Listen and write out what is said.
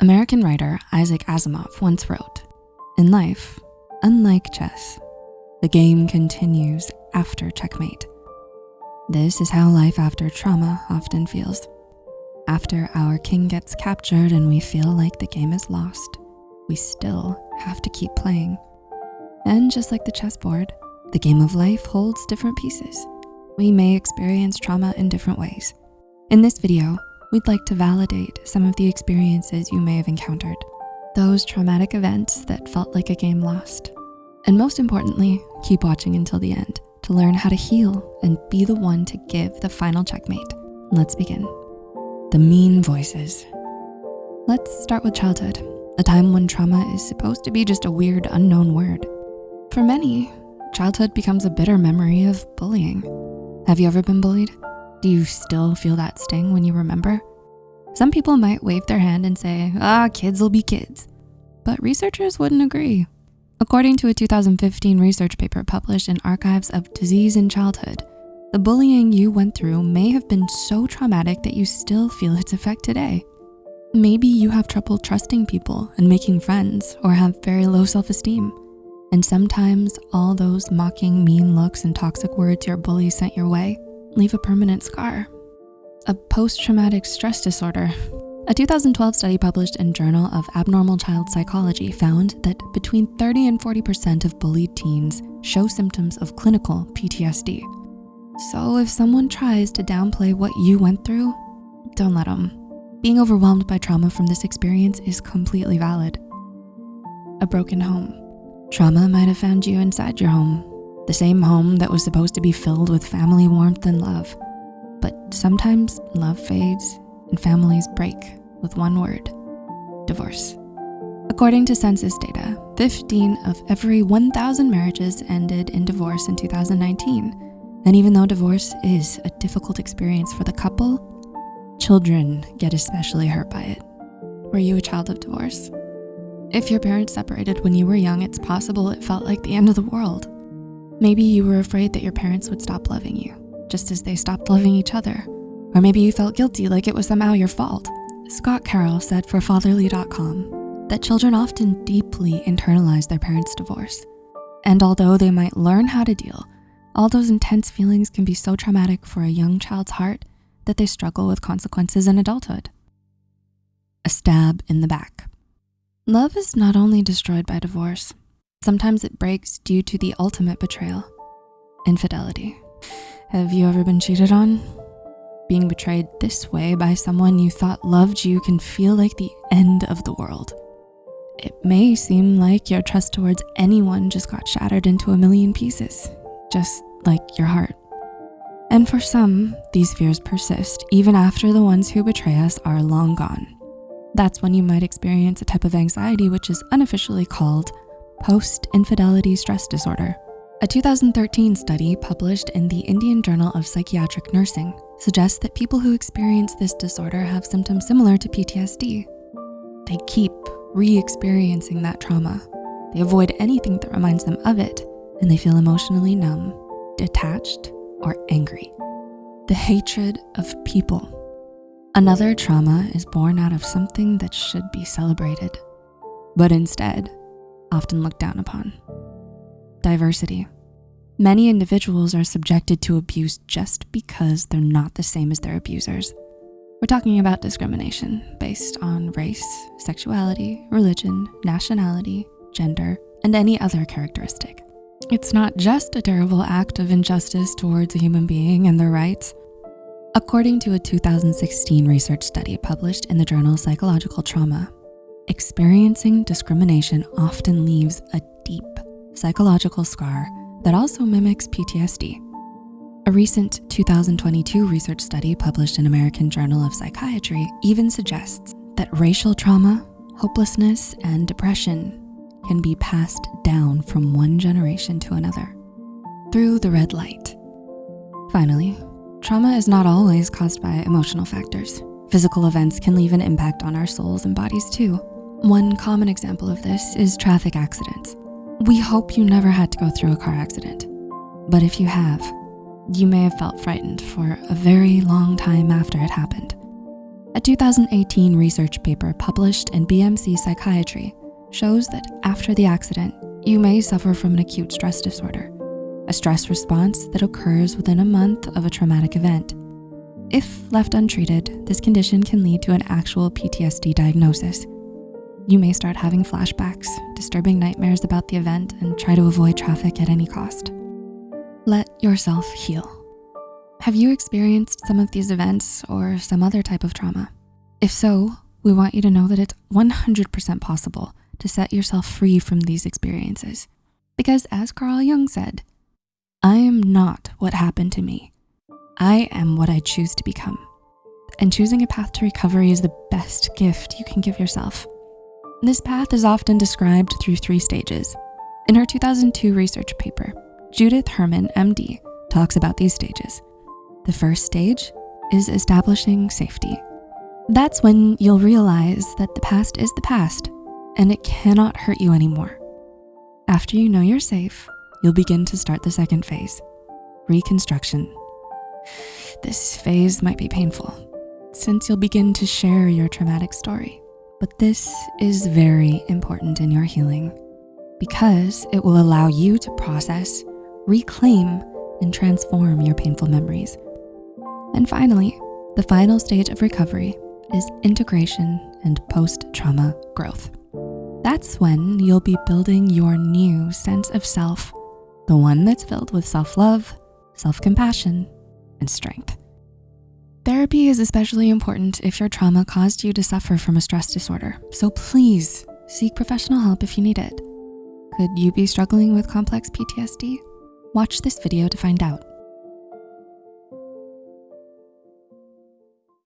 American writer Isaac Asimov once wrote, in life, unlike chess, the game continues after checkmate. This is how life after trauma often feels. After our king gets captured and we feel like the game is lost, we still have to keep playing. And just like the chessboard, the game of life holds different pieces. We may experience trauma in different ways. In this video, we'd like to validate some of the experiences you may have encountered, those traumatic events that felt like a game lost. And most importantly, keep watching until the end to learn how to heal and be the one to give the final checkmate. Let's begin. The mean voices. Let's start with childhood, a time when trauma is supposed to be just a weird unknown word. For many, childhood becomes a bitter memory of bullying. Have you ever been bullied? Do you still feel that sting when you remember? Some people might wave their hand and say, ah, kids will be kids. But researchers wouldn't agree. According to a 2015 research paper published in Archives of Disease in Childhood, the bullying you went through may have been so traumatic that you still feel its effect today. Maybe you have trouble trusting people and making friends or have very low self-esteem. And sometimes all those mocking, mean looks and toxic words your bully sent your way leave a permanent scar. A post-traumatic stress disorder. A 2012 study published in Journal of Abnormal Child Psychology found that between 30 and 40% of bullied teens show symptoms of clinical PTSD. So if someone tries to downplay what you went through, don't let them. Being overwhelmed by trauma from this experience is completely valid. A broken home. Trauma might have found you inside your home, the same home that was supposed to be filled with family warmth and love. But sometimes love fades and families break with one word, divorce. According to census data, 15 of every 1,000 marriages ended in divorce in 2019. And even though divorce is a difficult experience for the couple, children get especially hurt by it. Were you a child of divorce? If your parents separated when you were young, it's possible it felt like the end of the world. Maybe you were afraid that your parents would stop loving you, just as they stopped loving each other. Or maybe you felt guilty like it was somehow your fault. Scott Carroll said for fatherly.com that children often deeply internalize their parents' divorce. And although they might learn how to deal, all those intense feelings can be so traumatic for a young child's heart that they struggle with consequences in adulthood. A stab in the back. Love is not only destroyed by divorce, sometimes it breaks due to the ultimate betrayal, infidelity. Have you ever been cheated on? Being betrayed this way by someone you thought loved you can feel like the end of the world. It may seem like your trust towards anyone just got shattered into a million pieces, just like your heart. And for some, these fears persist even after the ones who betray us are long gone. That's when you might experience a type of anxiety which is unofficially called post-infidelity stress disorder. A 2013 study published in the Indian Journal of Psychiatric Nursing suggests that people who experience this disorder have symptoms similar to PTSD. They keep re-experiencing that trauma. They avoid anything that reminds them of it, and they feel emotionally numb, detached, or angry. The hatred of people Another trauma is born out of something that should be celebrated, but instead often looked down upon. Diversity. Many individuals are subjected to abuse just because they're not the same as their abusers. We're talking about discrimination based on race, sexuality, religion, nationality, gender, and any other characteristic. It's not just a terrible act of injustice towards a human being and their rights, According to a 2016 research study published in the journal Psychological Trauma, experiencing discrimination often leaves a deep psychological scar that also mimics PTSD. A recent 2022 research study published in American Journal of Psychiatry even suggests that racial trauma, hopelessness, and depression can be passed down from one generation to another through the red light. Finally, Trauma is not always caused by emotional factors. Physical events can leave an impact on our souls and bodies too. One common example of this is traffic accidents. We hope you never had to go through a car accident. But if you have, you may have felt frightened for a very long time after it happened. A 2018 research paper published in BMC Psychiatry shows that after the accident, you may suffer from an acute stress disorder, a stress response that occurs within a month of a traumatic event. If left untreated, this condition can lead to an actual PTSD diagnosis. You may start having flashbacks, disturbing nightmares about the event, and try to avoid traffic at any cost. Let yourself heal. Have you experienced some of these events or some other type of trauma? If so, we want you to know that it's 100% possible to set yourself free from these experiences. Because as Carl Jung said, I am not what happened to me. I am what I choose to become. And choosing a path to recovery is the best gift you can give yourself. This path is often described through three stages. In her 2002 research paper, Judith Herman, MD, talks about these stages. The first stage is establishing safety. That's when you'll realize that the past is the past and it cannot hurt you anymore. After you know you're safe, you'll begin to start the second phase, reconstruction. This phase might be painful since you'll begin to share your traumatic story, but this is very important in your healing because it will allow you to process, reclaim, and transform your painful memories. And finally, the final stage of recovery is integration and post-trauma growth. That's when you'll be building your new sense of self, the one that's filled with self-love, self-compassion, and strength. Therapy is especially important if your trauma caused you to suffer from a stress disorder, so please seek professional help if you need it. Could you be struggling with complex PTSD? Watch this video to find out.